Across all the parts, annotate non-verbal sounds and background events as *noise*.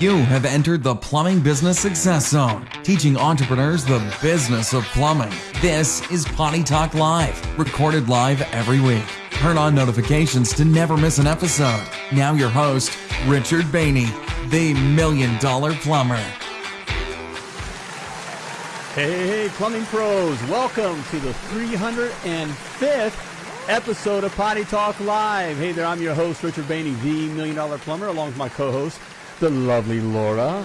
You have entered the Plumbing Business Success Zone, teaching entrepreneurs the business of plumbing. This is Potty Talk Live, recorded live every week. Turn on notifications to never miss an episode. Now, your host, Richard Bainey, the Million Dollar Plumber. Hey, hey, plumbing pros, welcome to the 305th episode of Potty Talk Live. Hey there, I'm your host, Richard Bainey, the Million Dollar Plumber, along with my co host, the lovely Laura,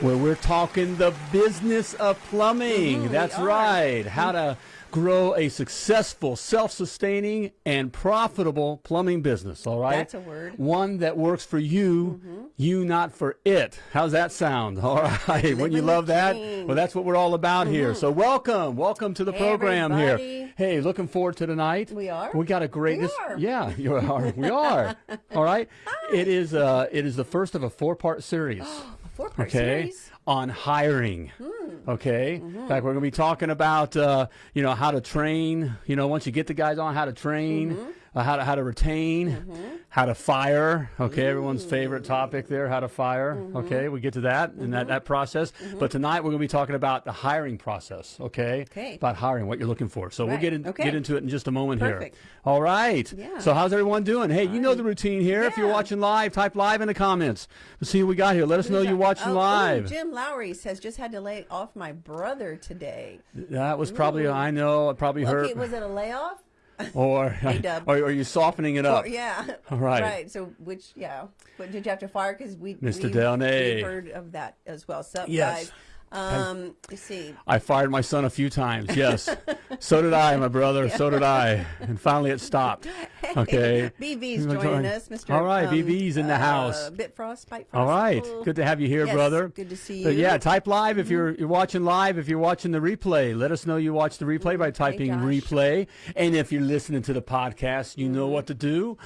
where we're talking the business of plumbing. That's right. How to grow a successful, self sustaining, and profitable plumbing business. All right. That's a word. One that works for you, you not for it. How's that sound? *laughs* All right. Wouldn't you love that? Well, that's what we're all about here. So, welcome. Welcome to the Hey, program here. Hey, looking forward to tonight. We are? We got a great. We are. Yeah, *laughs* you are. We are. *laughs* all right. It is. Uh, it is the first of a four-part series. *gasps* Four part okay. series. On hiring. Hmm. Okay. Mm-hmm. In fact, we're going to be talking about uh, you know how to train. You know, once you get the guys on, how to train, Mm-hmm. Uh, how to how to retain, how to fire. Okay, everyone's favorite topic there, how to fire. Mm-hmm. Okay, we get to that in that that process. But tonight we're going to be talking about the hiring process. Okay. Okay. About hiring, what you're looking for. So we'll get in, Okay. get into it in just a moment Perfect. here. All right. Yeah. So how's everyone doing? Hey, you know the routine here. If you're watching live, type live in the comments. Let's see what we got here. Let us know you're watching Oh, ooh, live. Jim Lowry says just had to lay off my brother today. That was probably I know. I probably heard. Okay, was it a layoff? *laughs* or, *laughs* Dub. *laughs* or are you softening it up? Or, yeah. All right. Right. So which yeah. But did you have to fire? Because we Mr. we've- Delnay. we've heard of that as well. So Yes. guys. Um, let's see. I fired my son a few times. Yes, *laughs* so did I, my brother. So did I, and finally it stopped. *laughs* Okay. BV's We're joining going- us, Mr. All right, um, BV's in the uh, house. Bitfrost, Pipe All right, good to have you here, Yes, brother. good to see you. Mm-hmm. yeah, type live if you're you're watching live. If you're watching the replay, let us know you watch the replay by typing Josh. Mm-hmm. replay. And if you're listening to the podcast, you know what to do.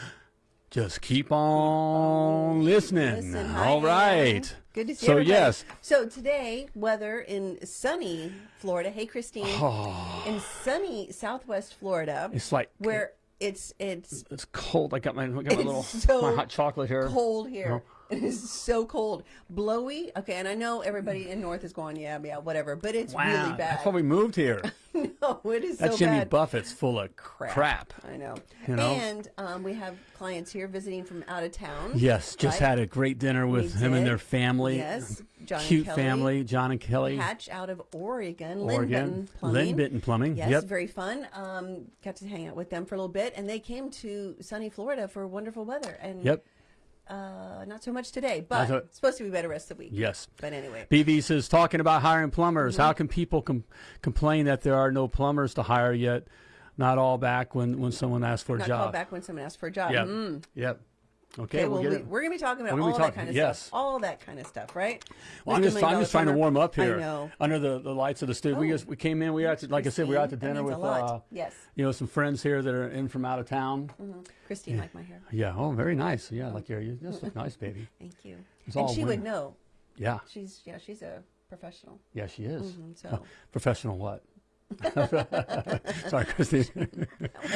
Just keep on listening. Listen, All Ann. Good to see So everybody. yes, So today, weather in sunny Florida. Hey, Christine. Oh. In sunny Southwest Florida, it's like where it's it's it's cold. I got my, I got my little so my hot chocolate here. cold here. Uh-huh. *laughs* It is so cold, blowy. Okay, and I know everybody in North is going, yeah, yeah, whatever, but it's Wow, really bad. that's why we moved here. *laughs* no, it is That so Jimmy bad. Buffett's full of crap. crap. I know. You know? And um, we have clients here visiting from out of town. Yes, just right? had a great dinner with We him and their family. Yes, John and Cute Kelly. family, John and Kelly. Hatch out of Oregon, Oregon. Lynn Plumbing. Plumbing. Yes, Yep. very fun. Um, got to hang out with them for a little bit, and they came to sunny Florida for wonderful weather. And Yep. Uh, not so much today, but so- it's supposed to be better rest of the week. Yes. But anyway, BV says, talking about hiring plumbers, Mm-hmm. how can people com- complain that there are no plumbers to hire yet? Not all back when, when someone asks for a not job. called back when someone asks for a job. Yep. Mm. Yep. Okay, Okay, we'll we, we're going to be talking about all gonna that kind of yes. stuff. All that kind of stuff, right? Well, I'm just, I'm just trying to warm up here I know. under the, the lights of the studio. we Oh. just we came in. We were out to, like I said, we were out to dinner with uh, yes, you know some friends here that are in from out of town. Christine liked my hair. Yeah. Oh, very nice. Yeah, like your you just look nice, baby. *laughs* Thank you. It's and she women. would know. Yeah. She's yeah, she's a professional. Yeah, she is. Mhm, so *laughs* Professional what? *laughs* Sorry, Christine. *laughs*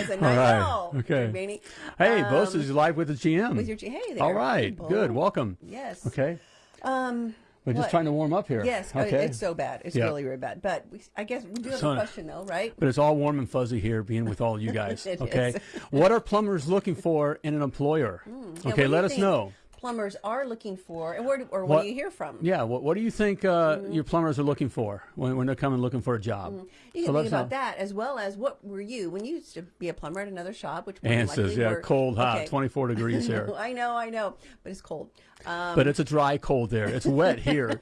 Said, All right. Okay. Hey, Um, Boss is live with the GM. with your G- hey there. All right. Bo. Good. Welcome. Yes. Okay. Um. We're just trying to warm up here. Yes. uh, Okay. It's so bad. It's Yeah. really, really bad. But we, I guess we do have So- a question though, right? but it's all warm and fuzzy here being with all you *laughs* guys. Okay. what are plumbers looking for in an employer? Yeah, okay, let us think know. Plumbers are looking for, and where do, or what, What- do you hear from? Yeah, what, what do you think uh, Mm-hmm. your plumbers are looking for when, when they're coming looking for a job? You So can let think about know. that as well as what were you when you used to be a plumber at another shop, which Ann says, yeah, were- cold, hot, Okay. 24 *laughs* degrees here. I know, I know, but it's cold. Um, but it's a dry cold there. It's wet here.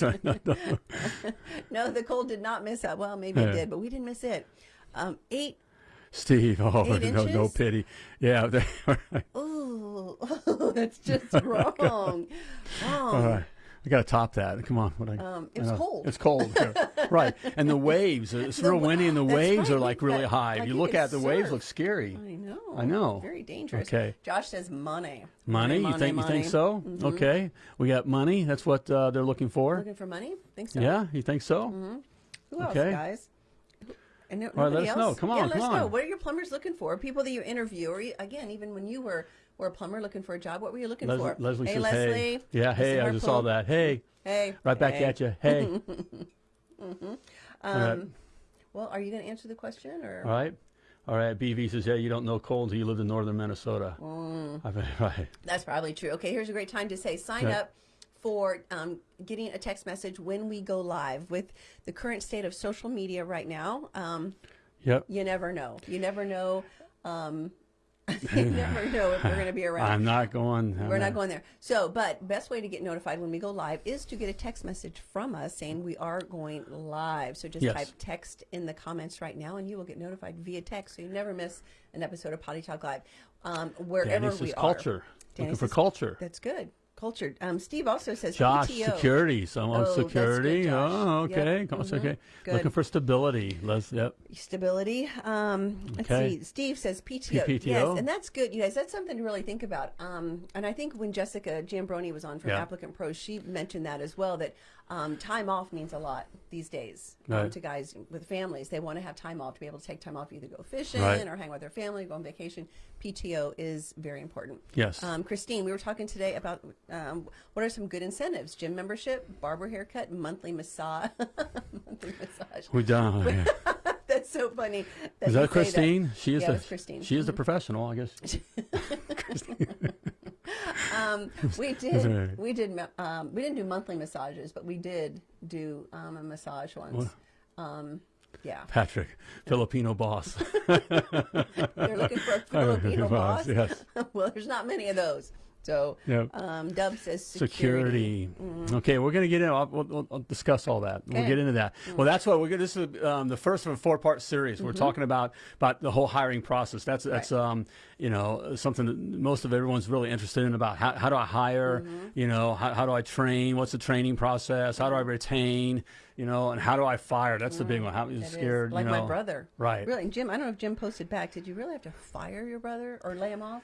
No, *laughs* no. *laughs* no, the cold did not miss out. Well, maybe Yeah. it did, but we didn't miss it. Um, eight. Steve, oh, no, no pity. Yeah. they- Ooh, *laughs* that's just *laughs* wrong. Wrong. All right. I got to top that. Come on. What I, Um, it I was know. cold. It's cold. *laughs* right. And the waves, it's The real windy and the waves right, are like really got- high. like if you you look at the waves, surf. look scary. I know. I know. Very dangerous. Okay. Josh says money. Money? You think you think so? Mm-hmm. Okay. We got money. That's what uh, they're looking for. Looking for money? Think so? Yeah, you think so? Who else, Okay. guys? And no, All right, let nobody us know. else? Come yeah, let us know. What are your plumbers looking for? People that you interview, or you- again, even when you were or a plumber looking for a job, what were you looking Les- for? Leslie hey, says, Leslie. hey. Yeah, hey, I just saw that. Hey, Hey. right back hey. at you. Hey. *laughs* All right. Um, well, are you going to answer the question or? All right. All right. BV says, yeah, you don't know cold until you lived in northern Minnesota. Mm. I bet, *laughs* right. That's probably true. Okay, here's a great time to say sign up for um, getting a text message when we go live. With the current state of social media right now, um, Yep. you never know. You never know. Um, *laughs* you never know if we're going to be around. I'm not going. I'm We're not going there. So, but best way to get notified when we go live is to get a text message from us saying we are going live. So just Yes. type text in the comments right now, and you will get notified via text, so you never miss an episode of Potty Talk Live. Um, wherever Danny says we are. culture. Danny Looking for culture. That's good. Cultured. Um, Steve also says Josh, PTO. security. Someone Oh, that's good, security. Josh. Oh, Yep. okay. That's Mhm. okay. Good. Looking for stability. Let's. Yep. Stability. Um, let's Okay. see. Steve says PTO. PTO. Yes, and that's good, you guys. That's something to really think about. Um, and I think when Jessica Jambroni was on from Yeah. Applicant Pros, she mentioned that as well. That um, time off means a lot these days um, to guys with families. They want to have time off to be able to take time off, either go fishing Right. or hang with their family, go on vacation. PTO is very important. Yes. Um, Christine, we were talking today about um, what are some good incentives: gym membership, barber haircut, monthly massage. *laughs* monthly massage. We done. *laughs* That's so funny. Is that Christine? She is Yeah, the Christine. She is the professional, I guess. *laughs* *laughs* Um, we *laughs* right. did. We did. Um, we didn't do monthly massages, but we did do um, a massage once. Um, yeah, Patrick, Filipino boss. *laughs* they're looking for a Filipino boss. Yes. well, there's not many of those. So, Yep. um, Dub says security. Security. Okay, we're going to get in. I'll, we'll, we'll, discuss all that. We'll get into that. Well, that's what we're going. This is um, the first of a four-part series. We're talking about about the whole hiring process. That's that's um, you know something that most of everyone's really interested in about how, how do I hire? You know, how, how do I train? What's the training process? How do I retain? You know, and how do I fire? That's the big one. How are you That is scared? like you know? my brother. Right. Really, and Jim. I don't know if Jim posted back. Did you really have to fire your brother or lay him off?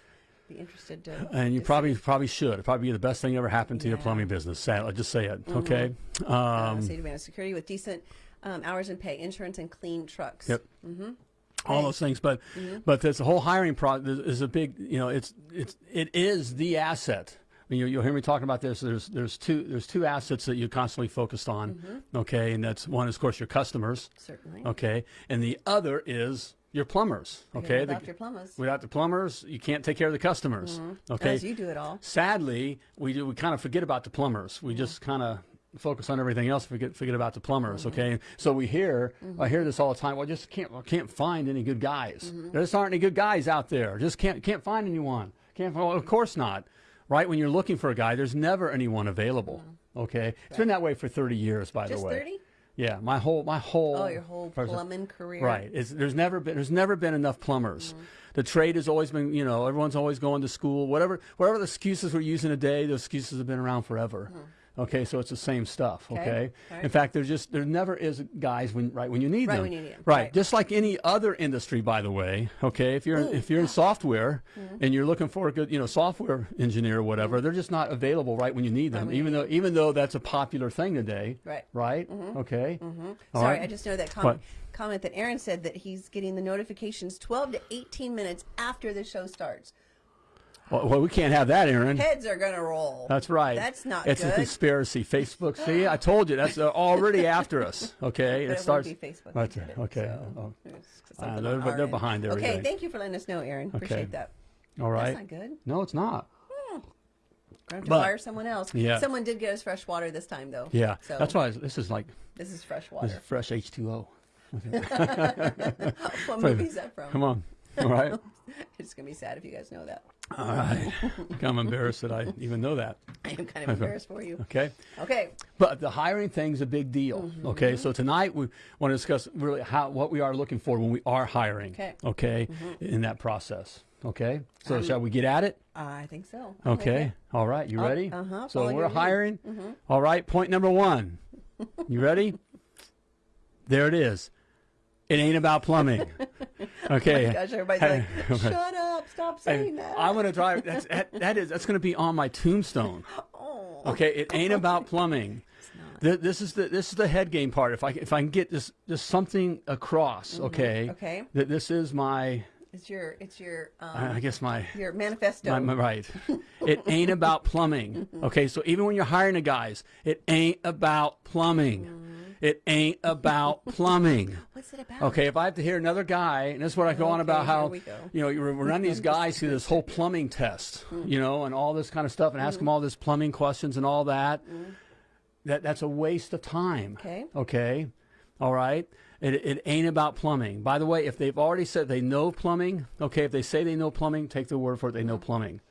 Be interested to. And you to probably see. probably should. It'd probably be the best thing ever happened to your plumbing business. Sad, I'll just say it. Okay. uh, Um, to be on security with decent um, hours and pay, insurance, and clean trucks. Yep. Mm-hmm. all those things but but this whole hiring process is a big you know it's it's it is the asset I mean, you, you'll hear me talking about this. There's there's two there's two assets that you're constantly focused on, okay, and that's one is of course your customers, Certainly. okay, and the other is your plumbers, *laughs* okay. Without The- your plumbers. without the plumbers, you can't take care of the customers, mm-hmm. okay. Unless you do it all. Sadly, we do we kind of forget about the plumbers. We just kind of focus on everything else. Forget forget about the plumbers. Mm-hmm. Okay, so we hear mm-hmm. I hear this all the time. Well, just can't I can't find any good guys. There just aren't any good guys out there. Just can't can't find anyone. Can't. Well, of course not. Right when you're looking for a guy, there's never anyone available. Okay, it's been that way for 30 years, by Just the way. 30? Yeah, my whole my whole Oh, your whole person- plumbing career. Right. It's, there's never been there's never been enough plumbers. Mm-hmm. The trade has always been you know everyone's always going to school. Whatever whatever the excuses we're using today, those excuses have been around forever. Okay, so it's the same stuff. Mm-hmm. Okay. Okay. Right. In fact, there's just there never is guys when right when you need Right them. when you need 'em. Right. Right. Just like any other industry, by the way. Okay. If you're in, if you're in software Mm-hmm. and you're looking for a good you know software engineer or whatever, they're just not available right when you need them. even though even though that's a popular thing today. Right. Right. Okay. All Sorry, right. I just know that What? comment that Aaron said that he's getting the notifications 12 to 18 minutes after the show starts. Well, well, we can't have that, Aaron. Heads are going to roll. That's right. That's not It's a conspiracy. Facebook. See, I *laughs* told you that's uh, already after us. Okay, But it it starts. won't be Facebook. that That's right. it, Okay. so Oh, Uh, they're- they're behind Okay, thank you for letting us know, Aaron. Appreciate that. all right. That's not good. No, it's not. Gonna have to But- fire someone else. Yeah. Someone did get us fresh water this time, though. Yeah, So that's why this is like this is fresh water. this is fresh H two O. *laughs* what movie is that from? Come on. All right. *laughs* It's gonna be sad if you guys know that. All right. I'm embarrassed that I even know that. *laughs* I am kind of embarrassed for you. Okay. Okay. But the hiring thing's a big deal. Mm-hmm. Okay, so tonight we want to discuss really how what we are looking for when we are hiring. Okay. Okay, in that process. Okay, so shall we get at it? I think so. Okay. All right. You ready? uh-huh, So we're your lead. hiring. All right. Point number one. You ready? *laughs* there it is. It ain't about plumbing. *laughs* Okay. Oh Gosh, everybody's like, *laughs* shut up, stop saying that. I'm gonna drive. That's that, that is that's gonna be on my tombstone. *laughs* oh, Okay. It ain't about plumbing. Th- This is the this is the head game part. If I if I can get this this something across, okay. Okay. That this is my It's your it's your um, I guess my your manifesto. My- my- right. It ain't about plumbing. Okay, so even when you're hiring the guys, it ain't about plumbing. It ain't *laughs* about plumbing. What's it about? Okay, if I have to hear another guy, and this is what I go on about how here we go. you know you we're running these *laughs* guys through this whole plumbing test, mm. you know, and all this kind of stuff, and ask mm. them all this plumbing questions and all that. Mm. That that's a waste of time. Okay. Okay. All right. It, it ain't about plumbing. By the way, if they've already said they know plumbing, okay, if they say they know plumbing, take the word for it. They know plumbing.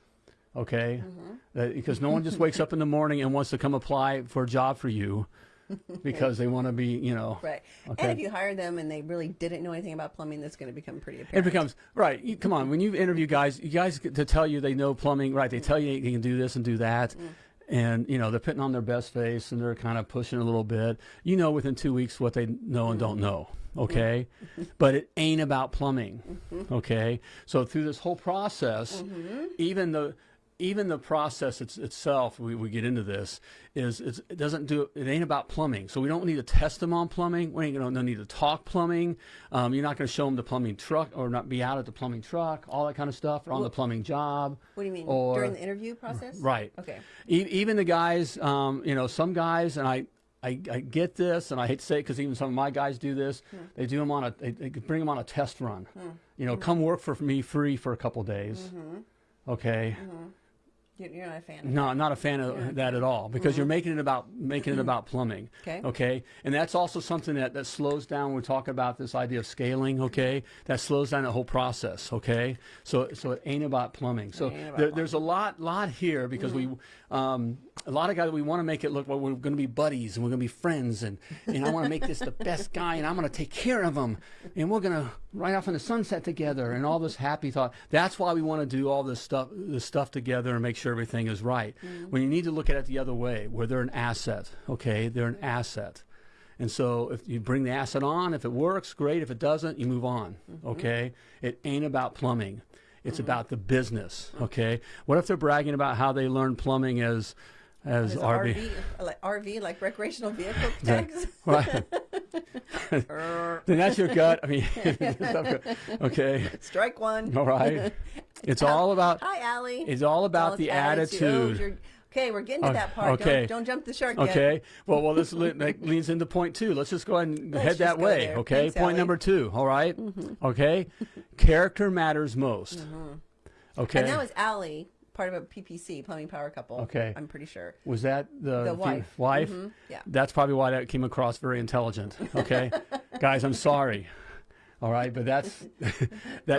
Okay. Mm-hmm. That- because no one just wakes up in the morning and wants to come apply for a job for you *laughs* because they want to be, you know. Right. Okay. And if you hire them and they really didn't know anything about plumbing, that's going to become pretty It becomes right. You, come on, when you interview guys, you guys get to tell you they know plumbing, right? They tell you they can do this and do that, Mm. and you know they're putting on their best face and they're kind of pushing a little bit. You know, within two weeks what they know and Mm. don't know. Okay, *laughs* but it ain't about plumbing. Mm-hmm. Okay, so through this whole process, even the even the process it's, itself, we, we get into this, is it's, it doesn't do it ain't about plumbing. So we don't need to test them on plumbing. We ain't gonna no need to talk plumbing. Um, you're not going to show them the plumbing truck or not be out at the plumbing truck, all that kind of stuff, or on the plumbing job. What do you mean? Or- During the interview process? Right. Okay. E- even the guys, um, you know, some guys, and I, I, I get this, and I hate to say it because even some of my guys do this. Hmm. They do them on a, they, they bring them on a test run. Hmm. You know, hmm. come work for me free for a couple days. Mm-hmm. Okay. You're you're not a fan. No, I'm not a fan of that at all because you're mm-hmm. making it about making it mm-hmm. about plumbing. Okay. Okay. And that's also something that, that slows down. When We're talking about this idea of scaling. Okay. That slows down the whole process. Okay. So so it ain't about plumbing. So about there, there's a lot lot here because we mm-hmm. um, a lot of guys we want to make it look well we're going to be buddies and we're going to be friends and and I want to make this the best guy and I'm going to take care of him and we're going to ride off in the sunset together and all this happy thought. That's why we want to do all this stuff this stuff together and make sure everything is right. Mm. When you need to look at it the other way, where they're an asset. Okay, they're an asset. And so if you bring the asset on, if it works, great. If it doesn't, you move on. Mm-hmm. Okay? It ain't about plumbing. It's mm-hmm. about the business. Okay? What if they're bragging about how they learned plumbing as as RV? RV, like RV, like recreational vehicle tags? *laughs* Right. *laughs* then that's your gut. I mean, *laughs* okay. Strike one. All right. It's all about Hi, Allie. it's all about the Oh, attitude. you're- okay, we're getting to Oh, that part. okay. Don't, don't jump the shark yet. Okay. Well, well, this le- that leads into point two. Let's just go ahead and Let's head that way. there. Okay. Thanks, point Allie. number two. All right? Mm-hmm. Okay. Character matters most. Mm-hmm. Okay. And that was Allie, part of a PPC, Plumbing Power Couple. Okay. I'm pretty sure. Was that the, The fe- wife. wife? Mhm. Yeah. That's probably why that came across very intelligent. Okay. *laughs* Guys, I'm sorry. All right, but that's *laughs* *laughs* that,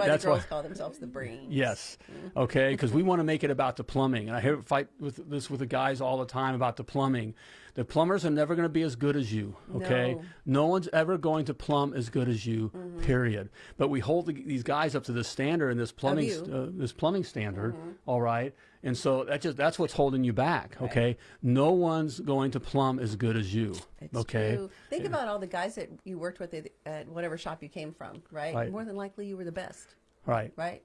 Why that's the girls why. call themselves the brains. Yes. Okay, because we want to make it about the plumbing, and I hear fight with this with the guys all the time about the plumbing. The plumbers are never going to be as good as you. Okay, no, one's ever going to plumb as good as you. Period. But we hold the, these guys up to this standard and this plumbing uh, this plumbing standard. all right, and so that just that's what's holding you back. Okay, no one's going to plumb as good as you. It's okay. true. Think about all the guys that you worked with at, at whatever shop you came from, right? Right. More than likely you were the best, Right. right?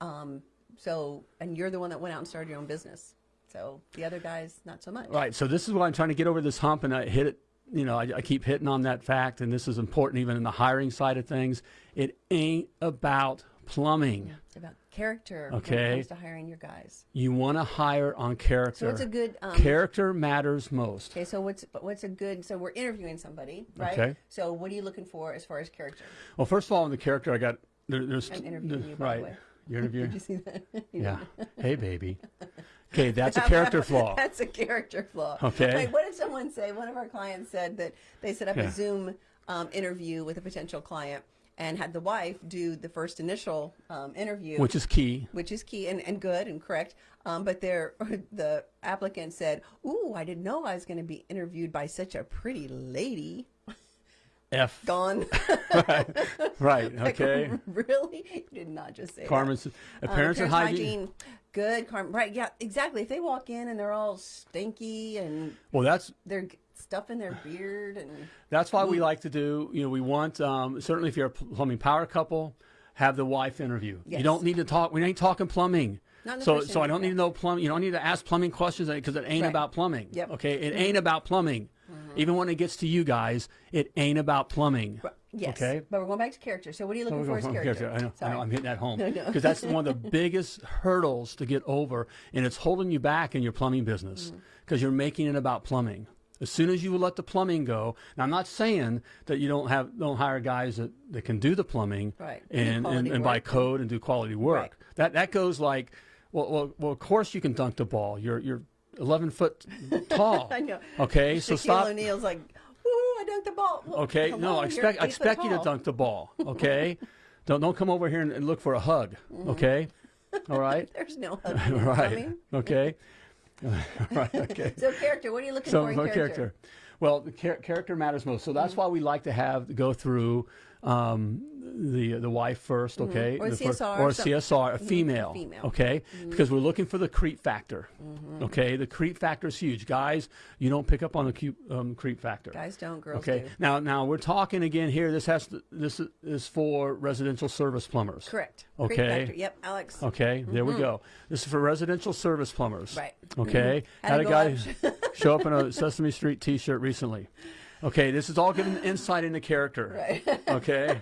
Um, so, and you're the one that went out and started your own business. So the other guys, not so much. Right. So this is why I'm trying to get over this hump, and I hit it. You know, I, I keep hitting on that fact, and this is important even in the hiring side of things. It ain't about plumbing. It's about character when Okay. it comes to hiring your guys. You want to hire on character. So what's a good um, character matters most. Okay, so what's what's a good? So we're interviewing somebody, right? Okay. So what are you looking for as far as character? Well, first of all, in the character, I got there, there's I'm interviewing there- *laughs* you, by the right. way. You're interviewing. *laughs* Did you see that? *laughs* yeah. Hey, baby. Okay, that's a character flaw. *laughs* That's a character flaw. Okay. Wait, what did someone say? One of our clients said that they set up Yeah. a Zoom um, interview with a potential client and had the wife do the first initial um, interview, Which is key. which is key and, and good and correct. Um, but their *laughs* the applicant said, "Ooh, I didn't know I was going to be interviewed by such a pretty lady." F. Gone. *laughs* Right. *laughs* Like, Okay. really? You did not just say that. Carmen's Um, appearance and hygiene. Good, Carmen. Right? Yeah, exactly. If they walk in and they're all stinky and Well, that's they're stuff in their beard and That's why we like to do, you know, we want, um, certainly if you're a plumbing power couple, have the wife interview. You don't need to talk, we ain't talking plumbing. Not in the So, so I don't need to know plumbing. You don't need to ask plumbing questions because it ain't Right. about plumbing. Yep. Mm-hmm. Okay. It ain't about plumbing. Even when it gets to you guys, it ain't about plumbing. Yes. Okay. But we're going back to character. So what are you looking for as from character? *laughs* I know, I Sorry. know, I'm hitting that home No, no. because that's one of the *laughs* biggest hurdles to get over, and it's holding you back in your plumbing business mm. because you're making it about plumbing. As soon as you let the plumbing go, now I'm not saying that you don't have don't hire guys that, that can do the plumbing Right. And, and, and by code and do quality work. Right. That that goes like, well, well, well, of course you can dunk the ball. You're you're 11 foot tall. *laughs* I know. Okay, so Shaquille stop. O'Neal's like, woo, I dunked the ball. Well, Okay, no, on, I expect I expect you to dunk the ball. *laughs* Okay, don't don't come over here and, and look for a hug. Mm-hmm. Okay, *laughs* all right, There's no hug. right, plumbing. okay, right, okay. So character, what are you looking So for in for character? Well, char- character matters most. So that's Mm-hmm. why we like to have go through um, the the wife first, okay, Mm-hmm. Or The fir- CSR, or some- CSR, a female, female. okay, because we're looking for the creep factor. Okay, the creep factor is huge, guys. You don't pick up on the cu- um, creep factor. Guys don't, girls Okay. do. Now, now we're talking again here. This has to, this is- is for residential service plumbers. Correct. Okay. Creep factor. Yep, Alex. Okay. There we go. This is for residential service plumbers. Right. Okay. Had Had a guy show up in a *laughs* Sesame Street T-shirt recently. Okay. This is all giving insight into character. *laughs* Right. Okay.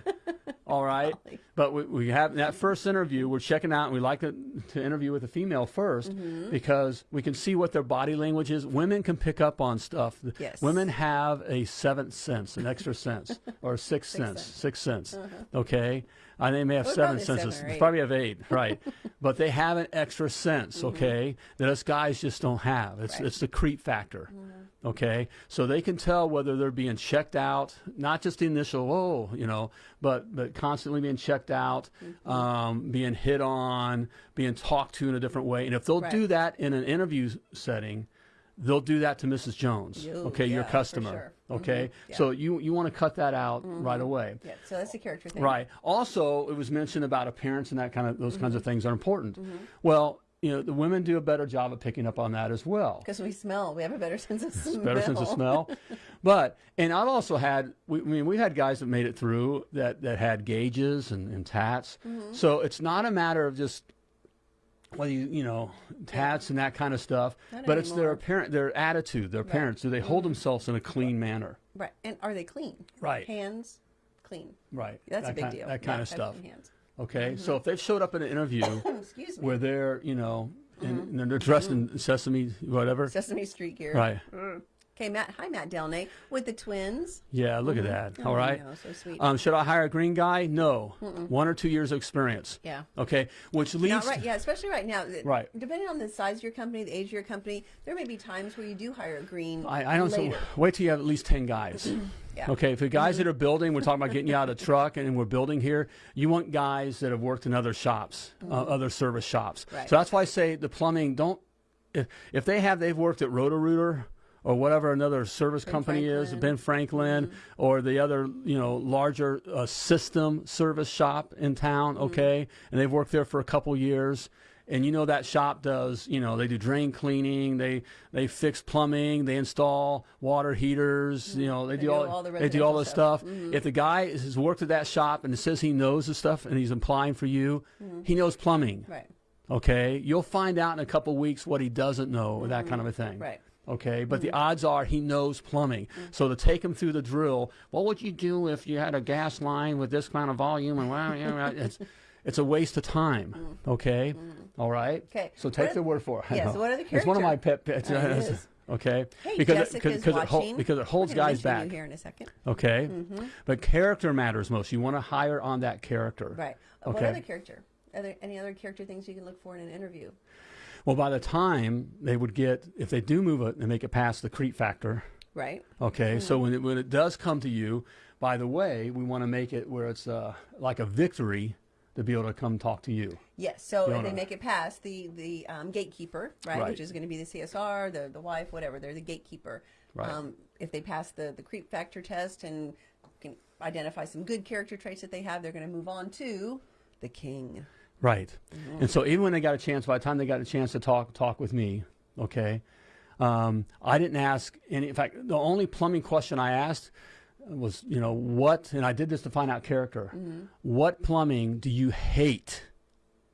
All right. *laughs* But we, we have that first interview, we're checking out, and we like to, to interview with a female 1st Mm-hmm. because we can see what their body language is. Women can pick up on stuff. Yes. Women have a seventh sense, an extra sense, or a sixth sense, sense. Sixth sense. Okay. And they may have Well, seven probably seven senses. Probably have eight, *laughs* right? but they have an extra sense, Mm-hmm. okay, that us guys just don't have. It's Right. it's the creep factor. Mm-hmm. Okay, so they can tell whether they're being checked out, not just the initial oh, you know, but but constantly being checked out, Mm-hmm. um, being hit on, being talked to in a different way. And if they'll do that in an interview setting, they'll do that to Mrs. Jones. Okay, your yeah, for customer. sure. Mm-hmm. Okay, Yeah. so you you want to cut that out right away. Yeah, so that's the character thing. Right. Also, it was mentioned about appearance and that kind of those kinds of Mm-hmm. things are important. Well, you know, the women do a better job of picking up on that as well. Because we smell. We have a better *laughs* sense of smell. Better sense of smell. *laughs* But and I've also had we, I mean we've had guys that made it through that that had gauges and, and tats. Mm-hmm. So it's not a matter of just well you you know tats and that kind of stuff, Not but it's their anymore. apparent their attitude, their parents Do they hold themselves in a clean manner? Right. And are they clean? Right. Hands clean. Right. That's that a big kind, deal. That kind Yeah, of stuff. Hands. Okay, so if they've showed up in an interview *coughs* where they're, you know, Mm-hmm. and, and they're dressed in sesame, whatever. Sesame Street gear. Right. Okay, Matt. Hi, Matt Delnay with the twins. Yeah, look at that. Oh, All right. I know, so sweet. Um, should I hire a green guy? No. One or two years of experience. yeah. Okay, which leads. Not right, yeah, especially right now. Right. Depending on the size of your company, the age of your company, there may be times where you do hire a green I, I don't. So, wait till you have at least ten guys. *clears throat* Yeah. Okay, if the guys that are building, we're talking about getting you out of the truck, and we're building here. You want guys that have worked in other shops, uh, other service shops. Right. So that's why I say the plumbing. Don't if, if they have they've worked at Roto Rooter or whatever another service company is, Franklin. Ben Franklin, or the other you know larger uh, system service shop in town. Okay, and they've worked there for a couple years. And you know that shop does, you know, they do drain cleaning, they they fix plumbing, they install water heaters, mm-hmm. you know, they, do, do all, all the they do all this stuff. stuff. If the guy has worked at that shop and it says he knows the stuff and he's applying for you, mm-hmm. he knows plumbing. Right. Okay, you'll find out in a couple weeks what he doesn't know, or that mm-hmm. kind of a thing. Right. Okay, but the odds are he knows plumbing. So to take him through the drill, what would you do if you had a gas line with this kind of volume and well, you know, it's it's a waste of time. Okay, all right. Okay. So take their word for it. Yes, know. *laughs* what are the characters? It's one of my pet pets. *laughs* It. Okay, Hey, because it, because, it hol- watching. because it holds guys back. here in a second. Okay, but character matters most. You want to hire on that character. Right. Uh, What Okay. other character? Are there any other character things you can look for in an interview? Well, by the time they would get, if they do move it and make it past the creep factor, Right. okay. So when it, when it does come to you, by the way, we want to make it where it's uh, like a victory to be able to come talk to you. Yes. So they make it past the the um, gatekeeper, right, Right. which is going to be the CSR, the the wife, whatever, they're the gatekeeper. Right. Um, if they pass the the creep factor test and can identify some good character traits that they have, they're going to move on to the king. Right. And so even when they got a chance, by the time they got a chance to talk talk with me, okay, um, I didn't ask any. In fact, the only plumbing question I asked was, you know, what, and I did this to find out character. Mm-hmm. What plumbing do you hate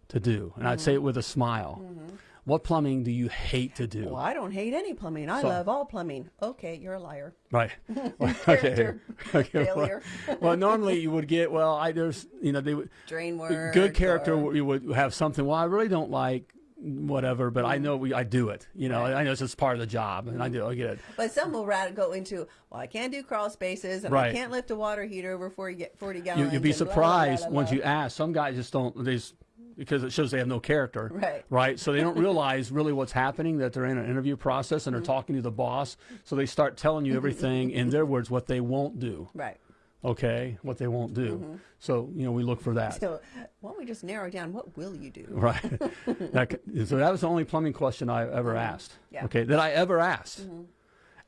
to do? And I'd say it with a smile. Mm-hmm. what plumbing do you hate to do? Well, I don't hate any plumbing. I So- love all plumbing. Okay, you're a liar. Right. *laughs* Character *laughs* okay. *laughs* failure. Well, well, normally you would get well. I there's you know they would Drain work. good character. or- You would have something. Well, I really don't like whatever, but I know we I do it. You know. Right. I know it's just part of the job, and I do. I get it. But some will go into, well, I can't do crawl spaces, and I can't lift a water heater over 40, 40 You, gallons. you'd be and blah, blah, surprised blah, once you ask. Some guys just don't. They just because it shows they have no character. Right. Right. So they don't *laughs* realize really what's happening. That they're in an interview process and they're Mm-hmm. talking to the boss. So they start telling you everything in their words what they won't do. Right. Okay, what they won't do. Mm-hmm. So you know we look for that. So why don't we just narrow down what will you do? Right. *laughs* that, so that was the only plumbing question I ever asked. Mm-hmm. Yeah. Okay, that I ever asked.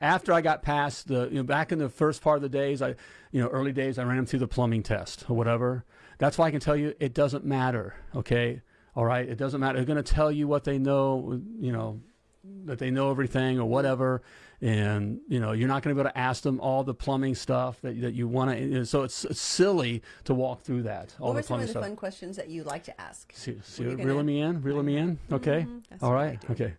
After I got past the, you know, back in the first part of the days, I, you know, early days, I ran them through the plumbing test or whatever. That's why I can tell you it doesn't matter. Okay, all right, it doesn't matter. They're going to tell you what they know. You know, that they know everything or whatever, and you know you're not going to be able to ask them all the plumbing stuff that that you want to. So it's, it's silly to walk through that. All What the were some plumbing of the stuff. fun questions that you like to ask? See, see gonna- me in, reeling me mm-hmm. in. Okay, mm-hmm. That's all what I right, okay.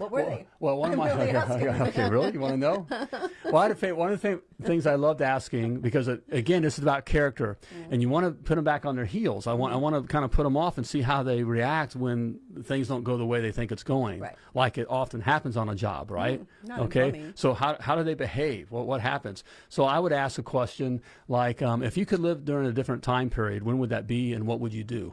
What were Well, they? well, one *laughs* of I'm my really *laughs* okay, okay, really, you want to know? *laughs* Well, I had to one of the thing, things I loved asking because it, again, this is about character, Mm. and you want to put them back on their heels. I want, I want to kind of put them off and see how they react when things don't go the way they think it's going, Right. like it often happens on a job, right? not okay, so how how do they behave? What what happens? So I would ask a question like, um, if you could live during a different time period, when would that be, and what would you do?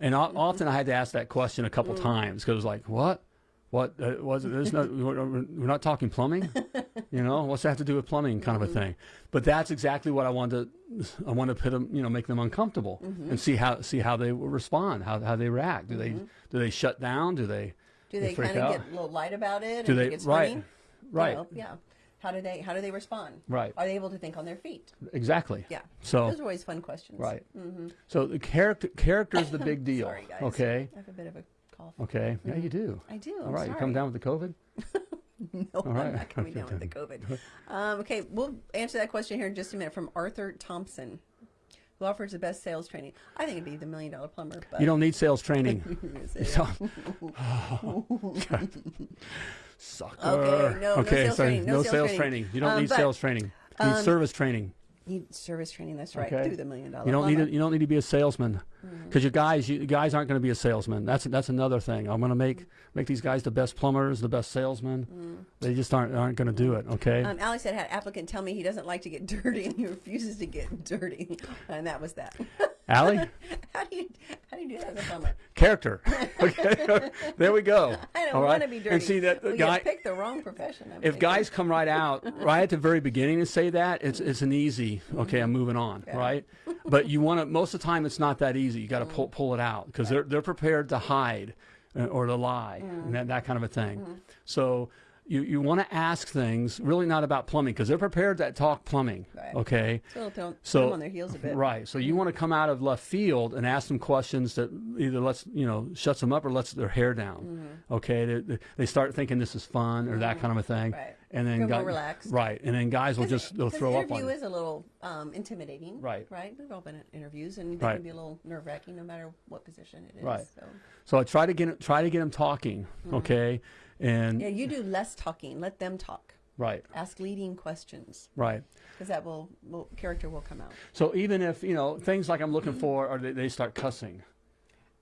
And o- often I had to ask that question a couple mm. times because it was like, what? What uh, was it? There's no, *laughs* we're, not talking plumbing, you know. What's that have to do with plumbing, kind of a mm-hmm. thing? But that's exactly what I wanted to. I wanted to put them, you know, make them uncomfortable mm-hmm. and see how see how they respond, how how they react. Do they mm-hmm. do they shut down? Do they Do they freak kind of get a little light about it? Do they right funny? You right know, yeah. How do they How do they respond? Right. Are they able to think on their feet? exactly? Yeah. So Those are always fun questions. right. So the character character is the big *coughs* deal. Sorry, guys. Okay. I have a bit of a cough. Okay. Yeah, you do. I do. All right. You come down with the COVID. *laughs* No, right. I'm not coming *laughs* down with the COVID. *laughs* Um, okay, we'll answer that question here in just a minute from Arthur Thompson, who offers the best sales training. I think it'd be the million dollar plumber. But You don't need sales training. *laughs* *laughs* *laughs* Sucker. Okay, no- no sales so training, no no sales sales training. training. You don't Um, need but, sales training. You need um, service training. need service training. That's right. Okay. Through the million dollar. You don't need plumber. to, you don't need to be a salesman. Because your guys you guys aren't going to be a salesman. That's that's another thing. I'm going to make make these guys the best plumbers, the best salesmen. They just aren't aren't going to do it. Okay. Mm. Um, Alex had had an applicant tell me he doesn't like to get *laughs* dirty and he refuses to get dirty, *laughs* and that was that. *laughs* Allie, how do you how do you do that as a plumber? character. Okay, there we go. I don't All right? want to be dirty. And see that well, guy. You picked the wrong profession. I'm if thinking. guys come right out right at the very beginning and say that it's it's an easy okay i'm moving on right but you want to most of the time it's not that easy you got to pull mm. pull it out because they're they're prepared to hide uh, or to lie mm. and that, that kind of a thing. Mm-hmm. So you, you want to ask things really not about plumbing because they're prepared to talk plumbing Right. okay? So so on their heels a bit. right so you mm-hmm. want to come out of left field and ask them questions that either lets you know shuts them up or lets their hair down Mm-hmm. okay? They, they- start thinking this is fun or that mm-hmm. kind of a thing. Right. And then more relaxed. right and then guys will just they'll throw up on interview you. is a little um, intimidating. Right. Right. We've all been at interviews, and they Right. can be a little nerve wracking, no matter what position it is. Right. So. so i try to get try to get them talking Mm-hmm. okay and Yeah, you do less talking. Let them talk. right Ask leading questions right because that will, will character will come out. so even if you know things like i'm looking for or they, they start cussing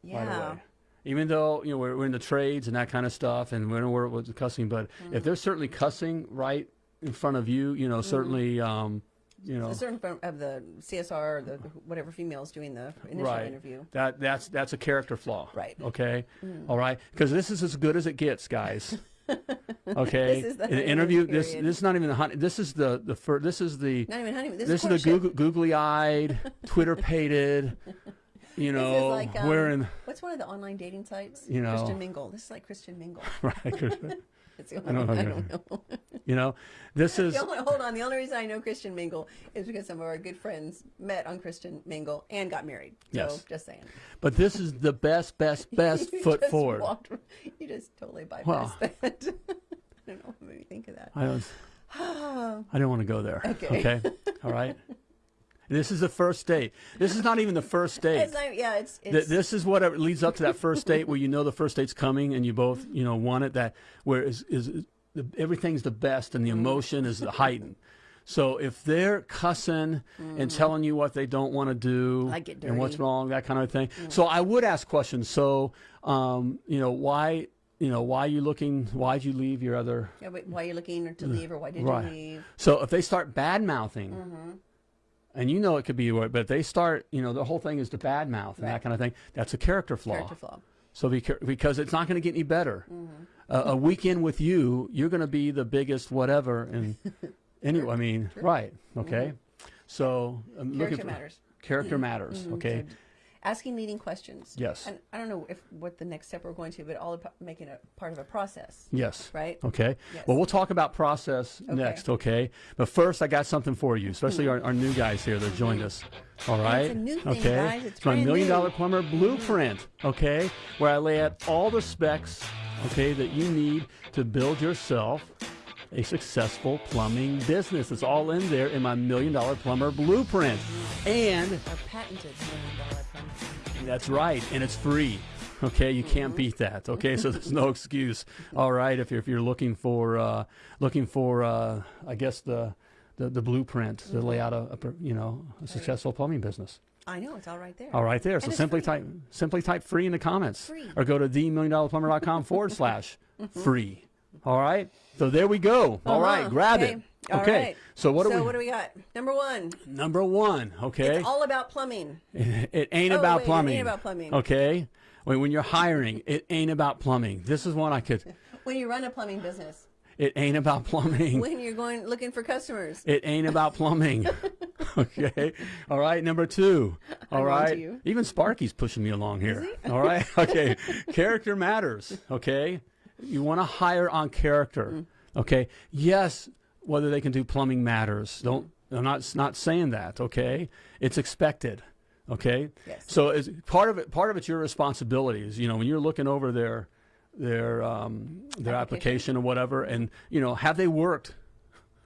Yeah. away. Even though you know we're, we're in the trades and that kind of stuff, and we're we're with cussing, but Mm-hmm. if they're certainly cussing right in front of you, you know, certainly, um, you know, A certain form of the CSR, the, the whatever females doing the initial right. interview. That that's that's a character flaw. Right. Mm. Okay. All right. Because this is as good as it gets, guys. *laughs* Okay. This is the interview. This period. this is not even the honey. This is the the fir- This is the Not even honeymoon. This, this is is the courtship. googly, googly eyed, Twitter pated. *laughs* You This know, is like um, wearing what's one of the online dating sites? You know. Christian Mingle. This is like Christian Mingle. *laughs* right. *laughs* It's the I don't only, I know. don't know. You know, this *laughs* is The only, hold on. The only reason I know Christian Mingle is because some of our good friends met on Christian Mingle and got married. So Yes. just saying. But this is the best, best, best foot forward. walked- you just totally bypassed Well. that. I don't know what made me think of that. I *sighs* don't. I didn't want to go there. Okay. Okay. All right. This is the first date. This is not even the first *laughs* date. It's not, yeah, it's, it's this is what it leads up to that first date where you know the first date's coming and you both you know want it that where is, is, everything's the best and the Mm-hmm. emotion is the heightened so if they're cussing and telling you what they don't want to do. Like and what's wrong that kind of thing so i would ask questions so um, you know why you know why are you looking why'd you leave your other yeah, why are you looking to leave or why did Right. you leave? so if they start bad mouthing, Mm-hmm. And you know it could be, what- but they start, you know, the whole thing is to bad mouth and that kind of thing. That's a character flaw. Character flaw. So be because it's not going to get any better. Mm-hmm. Uh, a weekend with you, you're going to be the biggest whatever. And *laughs* anyway, I mean, right? Okay. So I'm looking Mm-hmm. Character for matters. character *clears throat* matters. Okay. Asking leading questions. Yes. And I don't know if what the next step we're going to, but all about making it part of a process. Yes. Right? Okay. Yes. Well, we'll talk about process next. Okay. But first, I got something for you, especially hmm. our, our new guys here that joined us. All right. a new thing, okay. guys. It's my million dollar plumber hmm. blueprint. Okay. Where I lay out all the specs. Okay, that you need to build yourself a successful plumbing business. It's all in there in my million dollar plumber blueprint. And Our patented million dollar. That's right, and it's free. Okay, you can't beat that. Okay, so there's no excuse. All right, if you're, if you're looking for uh, looking for uh, I guess the the, the blueprint to lay out a, a you know a successful plumbing business. I know, it's all right there. All right, there. So simply free. type simply type free in the comments, Free. or go to themilliondollarplumber.com forward *laughs* slash free. All right. So there we go. All right, Uh-huh. grab Okay. it. All okay. right. So what do so we? what do we got? Number one, number one. Okay. it's all about plumbing. *laughs* It ain't Oh, about wait, it ain't about plumbing. Okay. When, when you're hiring, it ain't about plumbing. This is one I could. *laughs* When you run a plumbing business, It ain't about plumbing. *laughs* when you're going looking for customers, It ain't about plumbing. okay. All right. Number two. All I'm right. Even Sparky's pushing me along here. All right. Okay. character matters. Okay. You want to hire on character. Mm. Okay. Yes. Whether they can do plumbing matters. Don't. I'm not not saying that. Okay. It's expected. Okay. Yes. So it's part of it. Part of it's your responsibilities. You know, when you're looking over their their um, their Application. application or whatever, and you know, have they worked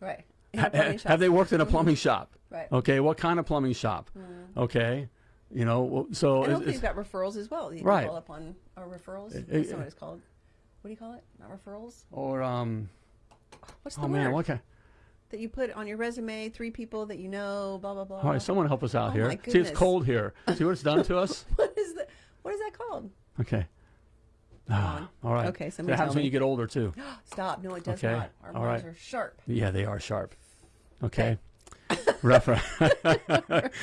right? Ha- have they worked in a plumbing *laughs* shop? Right. Okay, what kind of plumbing shop? Okay, you know, so And it's, hopefully it's, you've got referrals as well. You can Right. call up on our referrals. it- That's what it's called. What do you call it? Not referrals. or um, What's the oh word man, what kind? That you put on your resume? Three people that you know. Blah blah blah. All right, someone help us out Oh here. See, it's cold here. *laughs* See what it's done to us. *laughs* what is that? What is that called? Okay. Ah, all right. Okay, That somebody happens tell when you get older too. *gasps* Stop. No, it does Okay, not. Our all right. are sharp. Yeah, they are sharp. *laughs* Okay. Refer-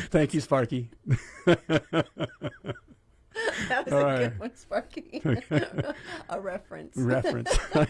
Thank you, Sparky. *laughs* That was All a right. good one, Sparky. *laughs* a reference. Reference. *laughs* All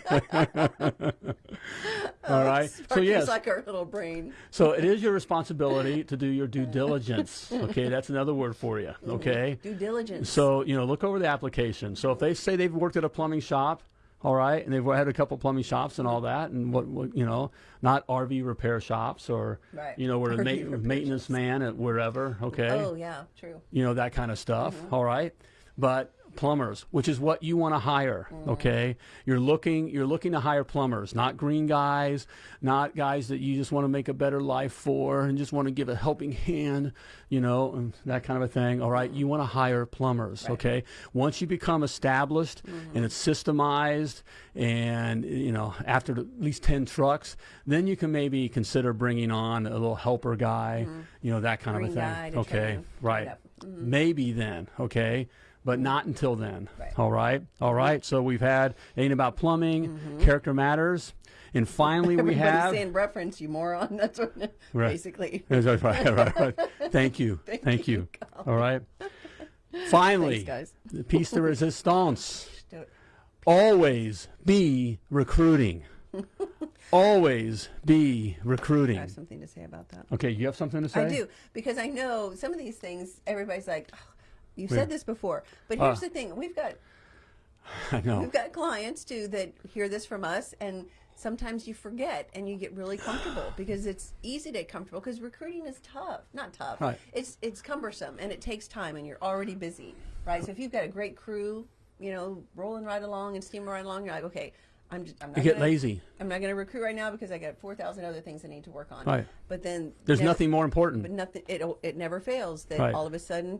oh, right. So Sparky's yes. like our little brain. So it is your responsibility to do your due diligence. Okay, that's another word for you. Mm-hmm. Okay. Due diligence. So you know, look over the application. So if they say they've worked at a plumbing shop, all right, and they've had a couple plumbing shops and all that, and what, what you know, not RV repair shops or Right. you know, where the ma- maintenance shops. man at wherever. Okay. Oh yeah, true. You know that kind of stuff. Mm-hmm. all right, but plumbers, which is what you want to hire. Mm-hmm. Okay, you're looking you're looking to hire plumbers, not green guys, not guys that you just want to make a better life for and just want to give a helping hand, you know, and that kind of a thing. All right, you want to hire plumbers. Okay, once you become established Mm-hmm. and it's systemized, and you know after at least ten trucks, then you can maybe consider bringing on a little helper guy, you know that kind. Green of a thing. Okay, right. yep. Maybe then, okay, but not until then. Right. All right, all mm-hmm. right. So we've had ain't about plumbing, mm-hmm. character matters, and finally we have. *laughs* Everybody's have. saying reference, you moron. *laughs* That's what Right. basically. *laughs* right, right, right, right. Thank you, Thank thank, you, you. All right. Finally, Thanks, guys. the piece de resistance. Always be recruiting. Always be recruiting. I have something to say about that. Okay, you have something to say? I do because I know some of these things. Everybody's like, "Oh, "You've said this before," but here's Ah. the thing: we've got *laughs* I know. we've got clients too that hear this from us, and sometimes you forget and you get really comfortable *sighs* because it's easy to get comfortable because recruiting is tough. Not tough. Right. It's it's cumbersome and it takes time, and you're already busy, right? So if you've got a great crew, you know, rolling right along and steaming right along, you're like, okay. I'm just I'm not You get gonna, get lazy. I'm not going to recruit right now because I got four thousand other things I need to work on. Right. But then There's never- nothing more important. But nothing. It it never fails that Right. all of a sudden.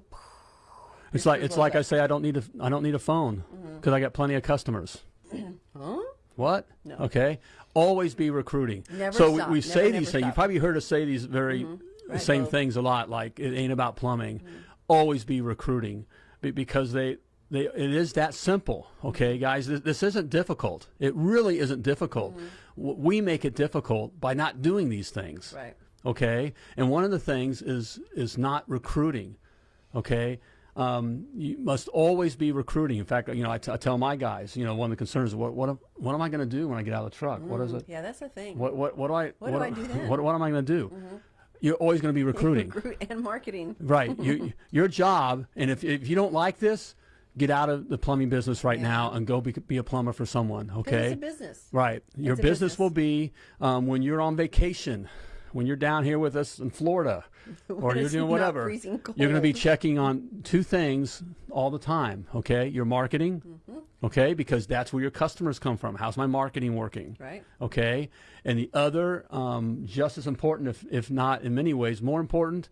It's like it's like I say I don't need a I don't need a phone mm-hmm. because I got plenty of customers. *clears throat* Huh? What? No. Okay. Always be recruiting. Never so stop. we, we Never, say never these things. You probably heard us say these very mm-hmm. Right, same things a lot. Like it ain't about plumbing. Mm-hmm. Always be recruiting because they. They, it is that simple, okay, guys. This, this isn't difficult. It really isn't difficult. W- We make it difficult by not doing these things Right. okay and one of the things is is not recruiting okay um, you must always be recruiting in fact you know I, t- I tell my guys you know one of the concerns is what what, am- what am i going to do when i get out of the truck what is it Yeah, that's the thing. what what what do i What do I do then? *laughs* what, what am i going to do you're always going to be *laughs* recruiting and marketing. right you, *laughs* your job and if, if you don't like this get out of the plumbing business right now and go be, be a plumber for someone. okay It's a business. Right. Your business, business. will be um, when you're on vacation, when you're down here with us in Florida, *laughs* or you're doing whatever. You're going to be checking on two things all the time. Okay, your marketing. Mm-hmm. Okay, because that's where your customers come from. How's my marketing working? Right. Okay, and the other, um, just as important, if if not in many ways more important,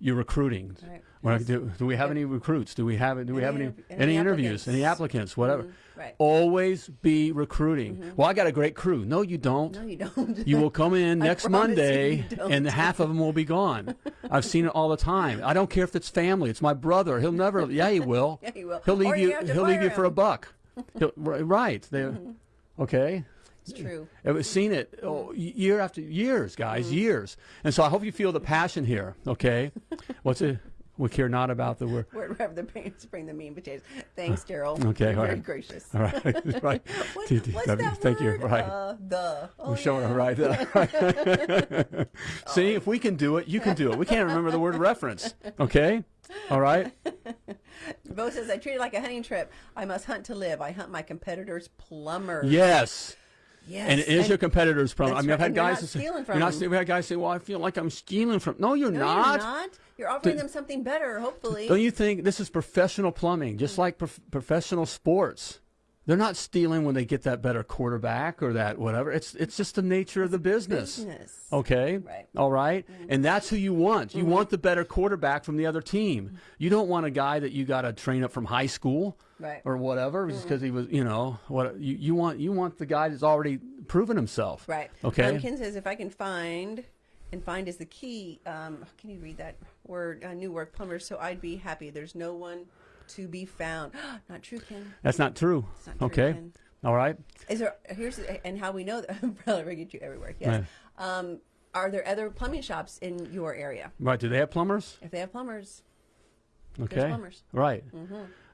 your recruiting. Right. Yes. do, do we have any recruits? Do we have do we Any have any any, any interviews? Any applicants? Whatever. Mm-hmm. Right. Always be recruiting. Mm-hmm. Well, I got a great crew. No, you don't. No, you don't. You will come in *laughs* next Monday, and half of them will be gone. I've seen it all the time. I don't care if it's family. It's my brother. He'll never. *laughs* Yeah, he will. Yeah, he will. He'll leave Or you you. He'll leave fire you for a buck. *laughs* He'll, ri- right. Mm-hmm. Okay. It's true. I've Uh, seen it oh, year after years, guys, Mm-hmm. years. And so I hope you feel the passion here. Okay. *laughs* What's it? We care not about the word. We're we're the pains bring the mean potatoes. Thanks, *laughs* Daryl. Okay, all very right. gracious. All right. *laughs* right. What, what's that Thank you. word? Right. Uh, the. Oh, We're showing yeah. right there. See, if we can do it, you can do it. We can't remember the word reference. Okay? All right? Bo says, I treat it like a hunting trip. I must hunt to live. I hunt my competitors' plumbers. Yes. Yes. And it is your competitor's problem. I mean, I've had guys say, stealing you're from not. We had guys say, well, I feel like I'm stealing from. No, you're No, not. you're not. You're offering them something better, hopefully. Don't you think this is professional plumbing, just mm. like prof- professional sports? They're not stealing when they get that better quarterback or that whatever. It's it's just the nature of the business. business. Okay. Right. All right? And that's who you want. You want the better quarterback from the other team. You don't want a guy that you got to train up from high school Right. or whatever just because he was, you know, what you, you want you want the guy that's already proven himself. Right. Okay. Ken says, if I can find, and find is the key. Um, can you read that word? Uh, new word, plumber. So I'd be happy. There's no one to be found. *gasps* not true, Ken. That's not true. not true, okay. Ken. All right. Is there? Here's and how we know that *laughs* umbrella get you everywhere. Yes. Um, are there other plumbing shops in your area? Right. Do they have plumbers? If they have plumbers, Okay. plumbers. Right.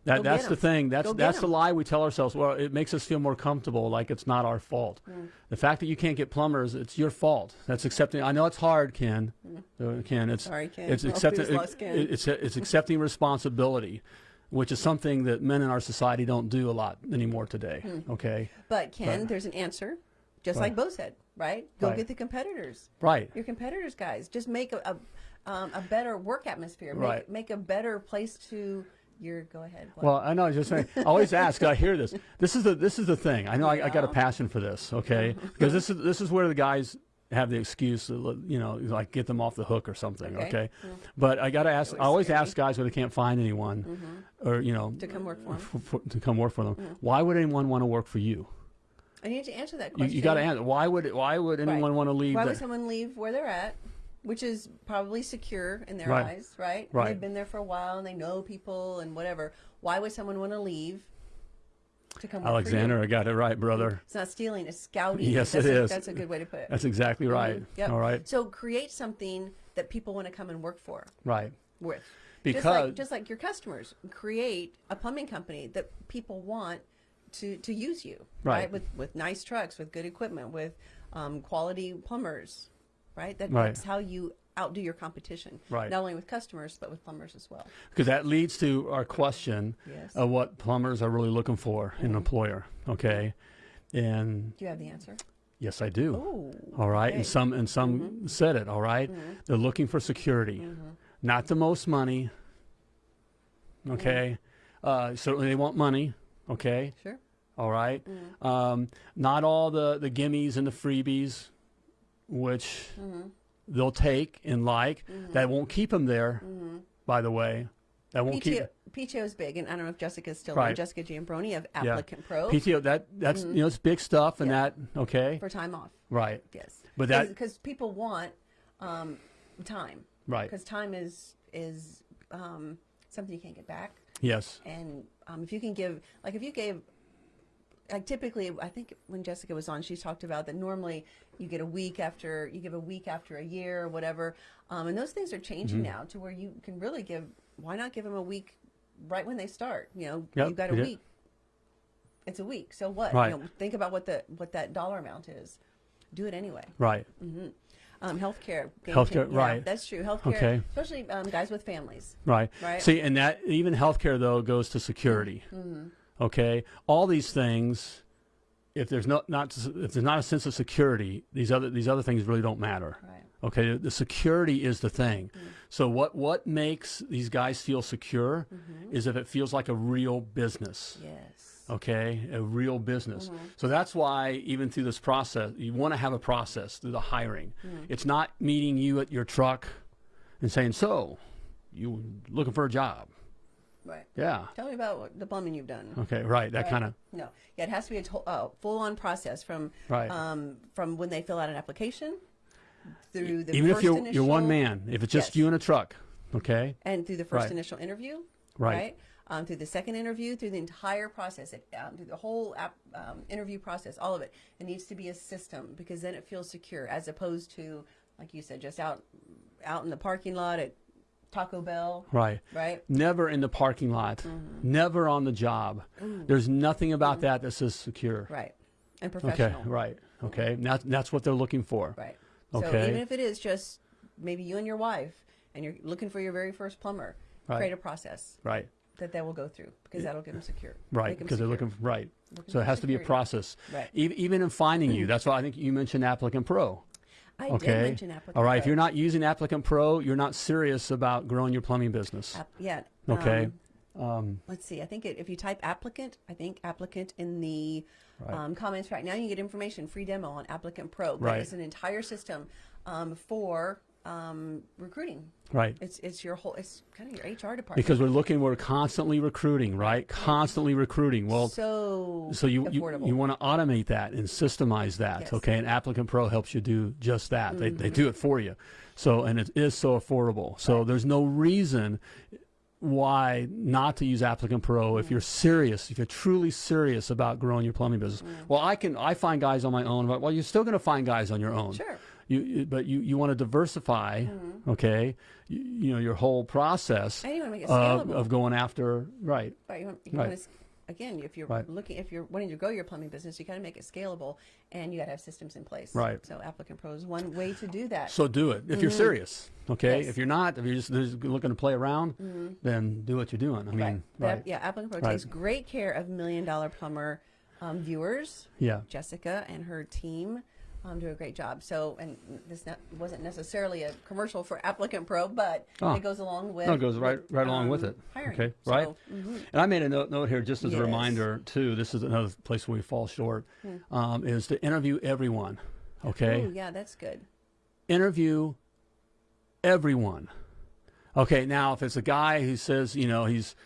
That, Go that's the thing. That's that's the lie we tell ourselves. Well, it makes us feel more comfortable, like it's not our fault. Mm. The fact that you can't get plumbers, it's your fault. That's accepting. I know it's hard, Ken. Uh, Ken, it's Mm. Sorry, Ken. it's accepting. Ken. it- it's it's accepting responsibility, which is something that men in our society don't do a lot anymore today. Hmm. Okay. but Ken, there's an answer. Just like Bo said, right? Go Right. get the competitors. Right. Your competitors, guys. Just make a a, um, a better work atmosphere. Make, Right. make a better place to. Your go ahead. What? Well, I know. I was just saying. I always ask. I hear this. This is the this is the thing. I know. I, I got a passion for this. Okay, *laughs* because this is this is where the guys have the excuse, to, you know, like get them off the hook or something. Okay. Okay, but I got to ask. I always scary. ask guys when they can't find anyone, mm-hmm. or you know, To come work for uh, 'em. f- for- to come work for them. Why would anyone want to work for you? I need to answer that question. you got to answer. Why would why would Right. anyone want to leave? Why the- would someone leave where they're at, which is probably secure in their Right. eyes, right? And Right. they've been there for a while and they know people and whatever. Why would someone want to leave to come Alexander, I got it right, brother. It's not stealing; it's scouting. Yes, that's it a, is. That's a good way to put it. That's exactly right. Yep. All right. So create something that people want to come and work for Right. with. just Because- like, just like your customers, create a plumbing company that people want to, to use you, Right. With with nice trucks, with good equipment, with um, quality plumbers, right? That, Right. That's how you outdo your competition, Right. Not only with customers, but with plumbers as well. Because that leads to our question Yes. of what plumbers are really looking for in an employer. Okay, and Do you have the answer? yes, I do. Oh, all right, okay. and some and some said it. All right? they're looking for security, not the most money. Okay, uh, certainly they want money. Okay, Sure. All right? Mm-hmm. Um, not all the, the gimmies and the freebies, which Mm-hmm. They'll take and like. That won't keep them there, by the way. That won't keep. PTO, PTO is big, and I don't know if Jessica's still Right. on. Jessica Giambroni of Yeah. Applicant Pro PTO, that that's you know it's big stuff and. Yeah. that okay, for time off. right, Yes, But that- because people want um, time, right, Because time is is um, something you can't get back, yes, and um, if you can give, like if you gave, like typically, I think when Jessica was on, she talked about that normally you get a week after you give a week after a year or whatever, um, and those things are changing Mm-hmm. now to where you can really give. Why not give them a week right when they start? You know, Yep, you've got a did. week. It's a week, so what? Right. You know, think about what the what that dollar amount is. Do it anyway. right, Um, healthcare. Healthcare, yeah, right. That's true. Healthcare, Okay. especially um, guys with families. right. Right. See, and that even healthcare though goes to security. Mm-hmm. Okay, all these things. If there's not not if there's not a sense of security, these other these other things really don't matter. Right. Okay, the, security is the thing. Mm. So what what makes these guys feel secure Mm-hmm. is if it feels like a real business. Yes. okay a real business Mm-hmm. so that's why even through this process you want to have a process through the hiring Mm. it's not meeting you at your truck and saying so you looking for a job Right. yeah Tell me about the plumbing you've done. okay right that Right. kind of No. Yeah, it has to be a to- uh, full-on process from Right. um, from when they fill out an application through the even if you're initial, you're one man if it's just Yes. you in a truck okay and through the first Right. initial interview, Right. Um, through the second interview, through the entire process, it, um, through the whole app, um, interview process, all of it. It needs to be a system because then it feels secure, as opposed to, like you said, just out out in the parking lot at Taco Bell, right right? never in the parking lot Mm-hmm. never on the job there's nothing about that that says secure Right, and okay professional. right okay And that's that's what they're looking for Right. Okay. So even if it is just maybe you and your wife, and you're looking for your very first plumber, Right. create a process right that they will go through because that'll get them secure. Right, because they're looking for, right. Looking So it has to be a process. Right. E- even in finding you, that's why I think you mentioned Applicant Pro. I Okay. did mention applicant. All right. If you're not using Applicant Pro, you're not serious about growing your plumbing business. App- yeah. Okay. um, Um, let's see. I think it, if you type applicant, I think applicant in the Right. um, comments right now, you get information, free demo on Applicant Pro. But Right. it's an entire system um, for um, recruiting. right. It's it's your whole. It's kind of your HR department. Because we're looking, we're constantly recruiting, right? Constantly recruiting. Well, so so you you, affordable. you want to automate that and systemize that, Yes. Mm-hmm. okay? And Applicant Pro helps you do just that. They they do it for you. So and it is so affordable. So there's no reason why not to use Applicant Pro Mm. if you're serious, if you're truly serious about growing your plumbing business. Mm. Well, I can I find guys on my own, but well, you're still going to find guys on your own. Sure. You, but you, you want to diversify, okay? You, you know your whole process And you wanna make it of, of going after right. Right. You want, you Right. to, again, if you're Right. looking, if you're wanting to grow your plumbing business, you got to make it scalable, and you got to have systems in place. Right. So Applicant Pro is one way to do that. So do it if you're serious. Okay, Mm-hmm. Yes. if you're not, if you're just, just looking to play around, then do what you're doing. I mean, right. But, right? Yeah. Applicant Pro takes great care of Million Dollar Plumber um, viewers. Yeah. Jessica and her team um, do a great job. So, and this not, wasn't necessarily a commercial for Applicant Pro, but Oh. it goes along with. No, it goes right right along um, with it. Hiring. Okay, right. So, mhm. And I made a note, note here just as a reminder too. This is another place where we fall short. Hmm. Um, is to interview everyone. Okay, Ooh, yeah, that's good. interview everyone. Okay, now if it's a guy who says, you know, he's,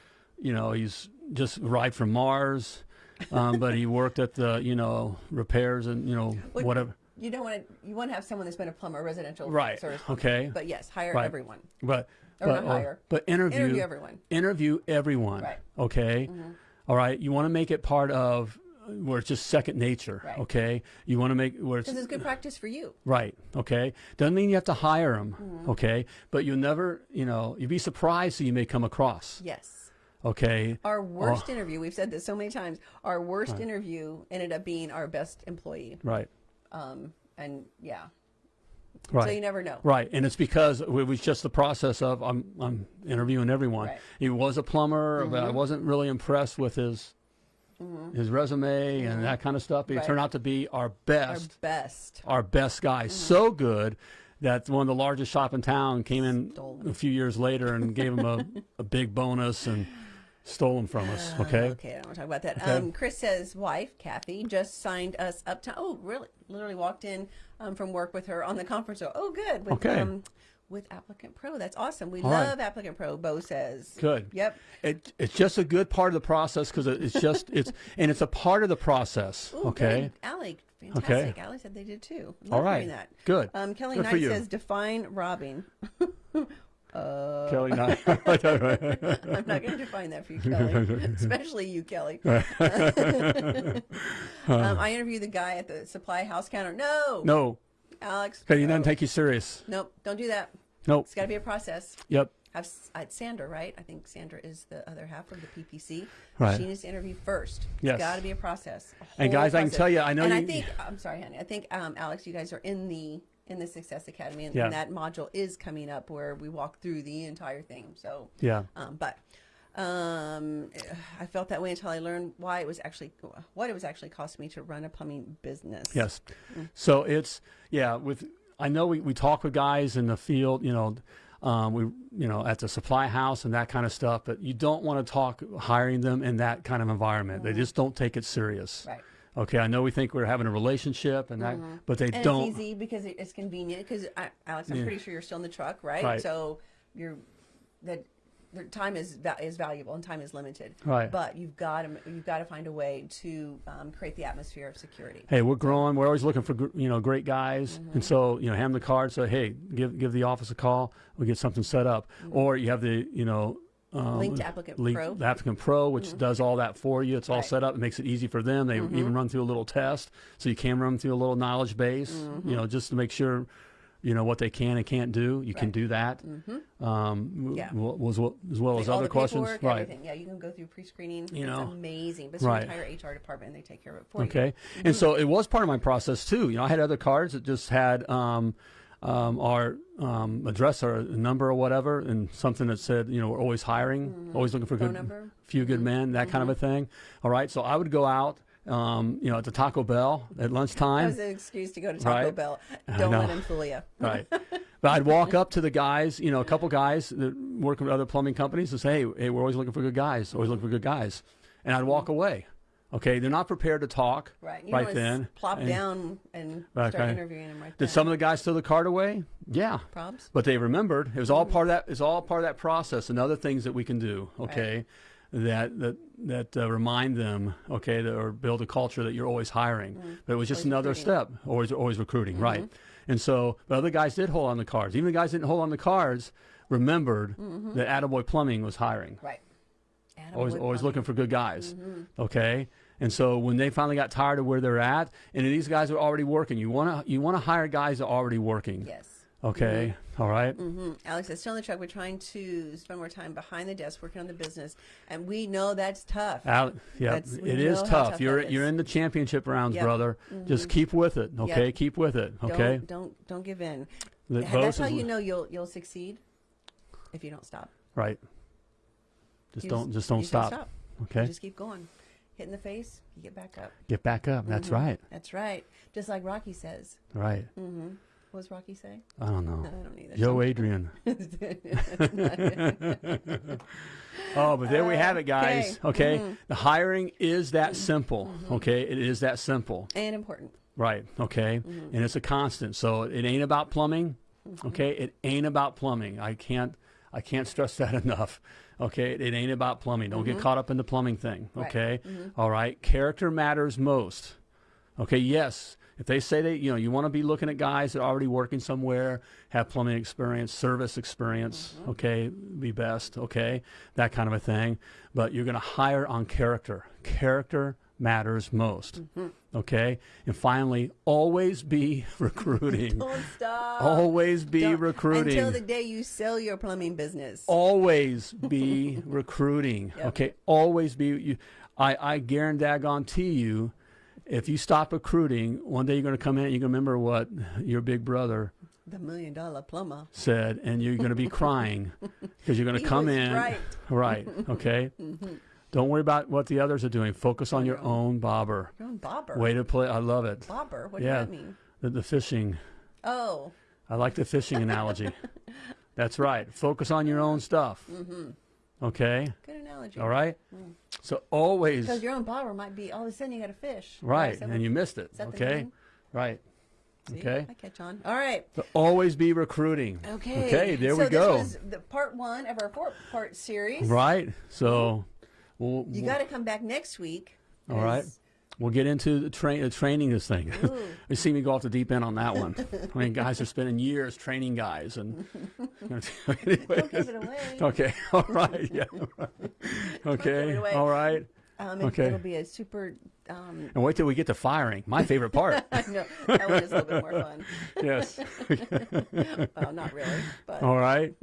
you know, he's just arrived from Mars, um, but he worked at the, you know, repairs and you know *laughs* What- whatever. You don't want to. You want to have someone that's been a plumber, residential Right, service. okay. But yes, hire Right. everyone. But Or but, not hire. but interview Interview everyone. interview everyone. Right. Okay. Mhm. All right. You want to make it part of where it's just second nature. Right. Okay. You want to make where it's Because it's good practice for you. right. Okay. Doesn't mean you have to hire them. Mm-hmm. Okay. But you'll never, you know, you'd be surprised who you may come across. Yes. Okay. Our worst interview, we've said this so many times, our worst interview ended up being our best employee. Right. Um, and yeah. Right. So you never know. Right, and it's because it was just the process of I'm I'm interviewing everyone. Right. Mm-hmm. He was a plumber, but I wasn't really impressed with his his resume and that kind of stuff. But he Right. turned out to be our Our best, best. our, best guy. So good that one of the largest shop in town came in Stole a few years later and gave him a, *laughs* a big bonus and stolen from us. Okay. Okay, I don't want to talk about that. Okay. Um, Chris says wife, Kathy, just signed us up to. Oh, really? Literally walked in um, from work with her on the conference. Oh, good. With, Okay. Um, with Applicant Pro. That's awesome. We All right. love Applicant Pro, Bo says. Good. Yep. It, it's just a good part of the process because it's just it's and it's a part of the process. Ooh, okay. Good. Allie, fantastic. Okay. Allie said they did too. Love All right. hearing that. Good. Um, Kelly Good Knight says define robbing. *laughs* Kelly, Knight. *laughs* *laughs* I'm not going to define that for you, Kelly. *laughs* Especially you, Kelly. um, I interviewed the guy at the supply house counter. No, no, Alex. okay, he doesn't take you serious. Nope, don't do that. Nope. It's got to be a process. Yep. Have s- I had Sandra, right? I think Sandra is the other half of the PPC. Right. She needs to interview first. Yes. It's got to be a process. a And guys, I can tell you, I know And I think I'm sorry, honey. I think um, Alex, you guys are in the in the Success Academy, and, Yeah. and that module is coming up where we walk through the entire thing. So Yeah. um, but um, I felt that way until I learned why it was actually what it was actually costing me to run a plumbing business. Yes. So it's yeah. With I know we, we talk with guys in the field. You know, um, we you know at the supply house and that kind of stuff. But you don't want to talk hiring them in that kind of environment. They just don't take it serious. Right. Okay. I know we think we're having a relationship and that, but they And don't. it's easy because it's convenient. Because Alex, I'm pretty sure you're still in the truck, right? Right. So you're that the time is is valuable and time is limited. Right. But you've got to you've got to find a way to um, create the atmosphere of security. hey, we're growing. We're always looking for you know great guys, Mm-hmm. and so you know hand them the card. Say, hey, give give the office a call. We'll get something set up. Or you have the you know. Um, Mm-hmm. Link to Applicant link- Pro. Mm-hmm. the Applicant Pro, which does all that for you. It's all Right. Mm-hmm. set up. It makes it easy for them. They even run through a little test, so you can run through a little knowledge base. Mm-hmm. You know, just to make sure you know what they can and can't do. You can do that. Um, Yeah. was well, as well as other questions, right? everything. Yeah, you can go through pre-screening. You it's know. amazing. But it's Right. your entire HR department, and they take care of it for you. Okay. And so it was part of my process too. You know, I had other cards that just had um, um, our um, address or number or whatever, and something that said, you know, we're always hiring, always looking for Phone good, number. few good men, that kind of a thing. All right. So I would go out, um, you know, at the Taco Bell at That lunchtime. was an excuse to go to Taco Right. Bell. Don't let them fool you. right. *laughs* But I'd walk up to the guys, you know, a couple guys that work with other plumbing companies and say, hey, hey, we're always looking for good guys, always looking for good guys. And I'd walk away. Okay. They're not prepared to talk Right. You right then. Plop And down and Right, start okay. interviewing them right there. Did some of the guys throw the card away? Yeah. Probs? But they remembered. It was all part of that. It's all part of that process and other things that we can do. Okay, that that that uh, remind them. Okay, that, or build a culture that you're always hiring. But it was just Mm-hmm. Always another recruiting. step. Always always recruiting. Right. And so, but other guys did hold on the cards. Even the guys didn't hold on the cards remembered Mm-hmm. that Attaboy Plumbing was hiring. Right. Always always looking for good guys. Mm-hmm. Okay. And so when they finally got tired of where they're at, and these guys are already working, you want to you want to hire guys that are already working. Yes. Okay. All right? hmm Alex says, still in the truck. We're trying to spend more time behind the desk working on the business. And we know that's tough. Out, yeah, That's- it is tough. tough You're you're in the championship rounds, Yep. Mm-hmm. brother. Just keep with it, okay? Yep. Keep with it, okay? Don't, don't, don't give in. The That's how you know you'll, you'll succeed if you don't stop. Right. Just You don't just don't you stop. You Okay. just keep going. Hit in the face, you get back up. Get back up. That's Mm-hmm. right. That's right. Just like Rocky says. Right. Mm-hmm. What does Rocky say? I don't know. No, *laughs* I don't either. Yo Adrian. *laughs* oh, but there we have it, guys. Okay. Mm-hmm. The hiring is that simple. Okay. It is that simple. and important. Right. Okay. Mm-hmm. And it's a constant. So it ain't about plumbing. Okay. It ain't about plumbing. I can't. I can't stress that *laughs* enough. Okay. It ain't about plumbing. Don't get caught up in the plumbing thing. Mm-hmm. Okay. All right. Character matters most. Okay. Yes. If they say that you know you want to be looking at guys that are already working somewhere, have plumbing experience, service experience, Mm-hmm. okay, be best, okay, that kind of a thing. But you're going to hire on character. Character matters most. Okay. And finally, always be *laughs* recruiting. Don't stop. always be Don't- recruiting. Until the day you sell your plumbing business. always *laughs* be recruiting. Yep. Okay. Always be. You, I I guarantee you, if you stop recruiting, one day you're going to come in and you're going to remember what your big brother The million dollar plumber. said, and you're going to be *laughs* crying because you're going to come in. right. Right. Okay. Mm-hmm. Don't worry about what the others are doing. Focus on your own bobber. You're on bobber. Way to play. I love it. Bobber? What Yeah. does that mean? The, the fishing. Oh, I like the fishing analogy. *laughs* That's right. Focus on your own stuff. Mm-hmm. Okay. Good analogy. All right. So always Because your own bobber might be all of a sudden you got a fish. right, and what- you missed it. is that Okay. Right. See? Okay. I catch on. All right. So always be recruiting. Okay. Okay. There so we go. This was the part one of our four part series. Right. So we'll, You got to come back next week. All right. We'll get into the train, uh, training this thing. *laughs* You see me go off the deep end on that one. I mean, guys are spending years training guys, and *laughs* anyway. *laughs* Don't give it away. Okay. All right. Yeah. Okay. All right. Um, it, Okay. It'll be a super. Um, And wait till we get to firing. My favorite part. *laughs* I know that one is a little bit more fun. *laughs* yes. *laughs* Well, not really, but All right.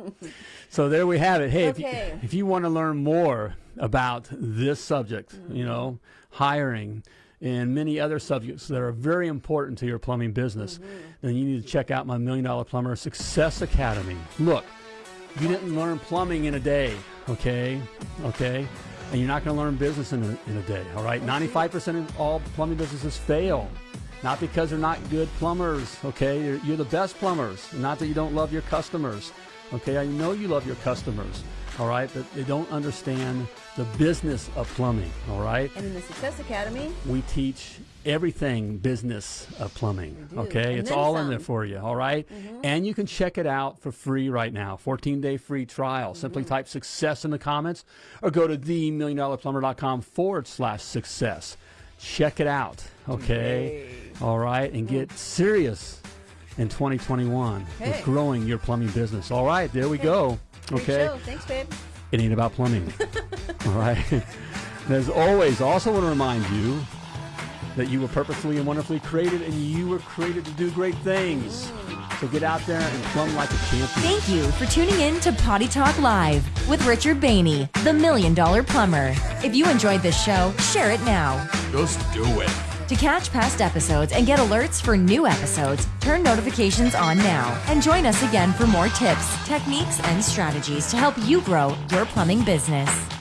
So there we have it. Hey, if, Okay. you, if you want to learn more about this subject, you know, hiring and many other subjects that are very important to your plumbing business, then you need to check out my Million Dollar Plumber Success Academy. Look, you didn't learn plumbing in a day, okay? Okay? And you're not going to learn business in a, in a day, all right? 95% of all plumbing businesses fail. Not because they're not good plumbers, okay? You're, you're the best plumbers. Not that you don't love your customers, okay? I know you love your customers, all right? But they don't understand the business of plumbing, all right? and in the Success Academy, We teach everything business of plumbing. Okay, And it's all in there for you. All right? and you can check it out for free right now. 14 day free trial. Simply Mm-hmm. type success in the comments, or go to themilliondollarplumber.com forward slash success. Check it out. Okay, all right, and get serious in 2021 Okay. with growing your plumbing business. All right, there we go. Okay. Thanks, babe. It ain't about plumbing. *laughs* All right. And as always, I also want to remind you that you were purposefully and wonderfully created and you were created to do great things. So get out there and plumb like a champion. Thank you for tuning in to Potty Talk Live with Richard Bainey, the Million Dollar Plumber. If you enjoyed this show, share it now. Just do it. To catch past episodes and get alerts for new episodes, turn notifications on now and join us again for more tips, techniques, and strategies to help you grow your plumbing business.